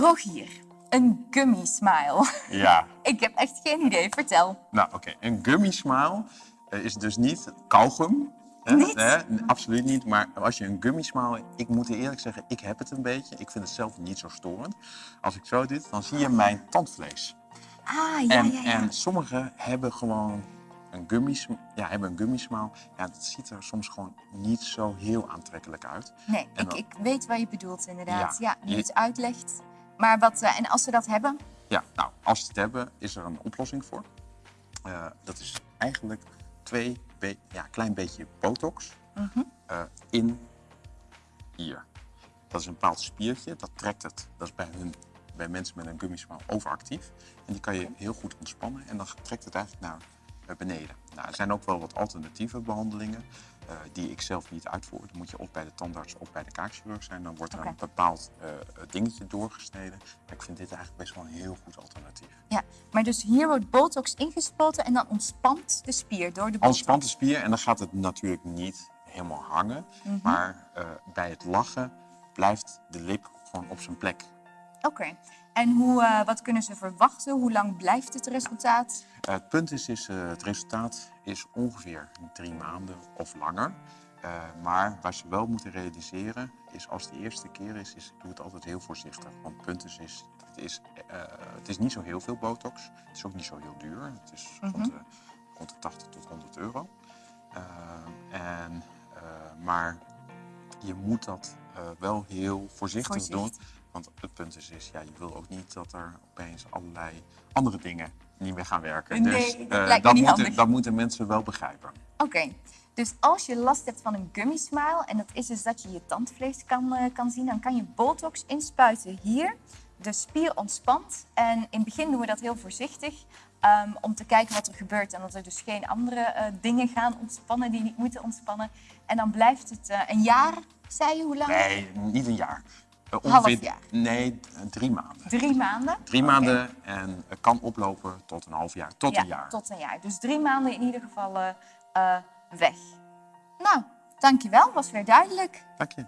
Rogier, een gummy smile. Ja, Ik heb echt geen idee, vertel. nou oké. Een gummy smile eh, is dus niet kauwgum. Hè? Niet? Hè? N- Absoluut niet. Maar als je een gummy smile... Ik moet eerlijk zeggen, ik heb het een beetje. Ik vind het zelf niet zo storend. Als ik zo doe, dan zie je mijn tandvlees. Ah, ja, en, ja, ja. en sommigen hebben gewoon een gummy, ja, hebben een gummy smile. Ja, dat ziet er soms gewoon niet zo heel aantrekkelijk uit. Nee, ik, weet wat je bedoelt inderdaad. Ja, Ja, nu je- het uitlegt. Maar wat, eh, en als ze dat hebben? Ja, nou, als ze het hebben, is er een oplossing voor. Eh, dat is eigenlijk twee, ja, klein beetje botox Mhm. eh, in hier. Dat is een bepaald spiertje, dat trekt het. Dat is bij, hun, bij mensen met een gummy smile overactief. En die kan je heel goed ontspannen en dan trekt het eigenlijk naar beneden. Nou, er zijn ook wel wat alternatieve behandelingen eh, die ik zelf niet uitvoer. Dan moet je of bij de tandarts of bij de kaakchirurg zijn. Dan wordt er een bepaald eh, dingetje doorgesneden. Maar ik vind dit eigenlijk best wel een heel goed alternatief. Ja, maar dus hier wordt botox ingespoten en dan ontspant de spier door de botox. Ontspant de spier en dan gaat het natuurlijk niet helemaal hangen. Mhm. Maar eh, bij het lachen blijft de lip gewoon op zijn plek. Oké. En hoe, eh, wat kunnen ze verwachten? Hoe lang blijft het resultaat? Eh, het punt is, is eh, het resultaat is ongeveer drie maanden of langer. Maar waar ze wel moeten realiseren is als het de eerste keer is, is doe het altijd heel voorzichtig. Want het punt is, is, het, is het is niet zo heel veel botox. Het is ook niet zo heel duur. Het is rond, de, rond de 80 tot 100 euro. En, maar je moet dat wel heel voorzichtig Voorzichtig. doen. Want het punt is, is ja, je wil ook niet dat er opeens allerlei andere dingen niet meer gaan werken. Nee, dus dat eh, dat, moeten, dat moeten mensen wel begrijpen. Oké. Dus als je last hebt van een gummy smile, en dat is dus dat je je tandvlees kan, eh, kan zien, dan kan je botox inspuiten hier. De spier ontspant. En in het begin doen we dat heel voorzichtig. ehm, om te kijken wat er gebeurt. En dat er dus geen andere eh, dingen gaan ontspannen die niet moeten ontspannen. En dan blijft het een jaar, zei je, hoe lang? Nee, niet een jaar. Eh, Half jaar. Nee, d- drie maanden. Drie maanden? Drie maanden en het kan oplopen tot een half jaar, tot ja, een jaar. tot een jaar. Dus drie maanden in ieder geval eh, eh, weg. Nou, dankjewel. Was weer duidelijk. Dank je.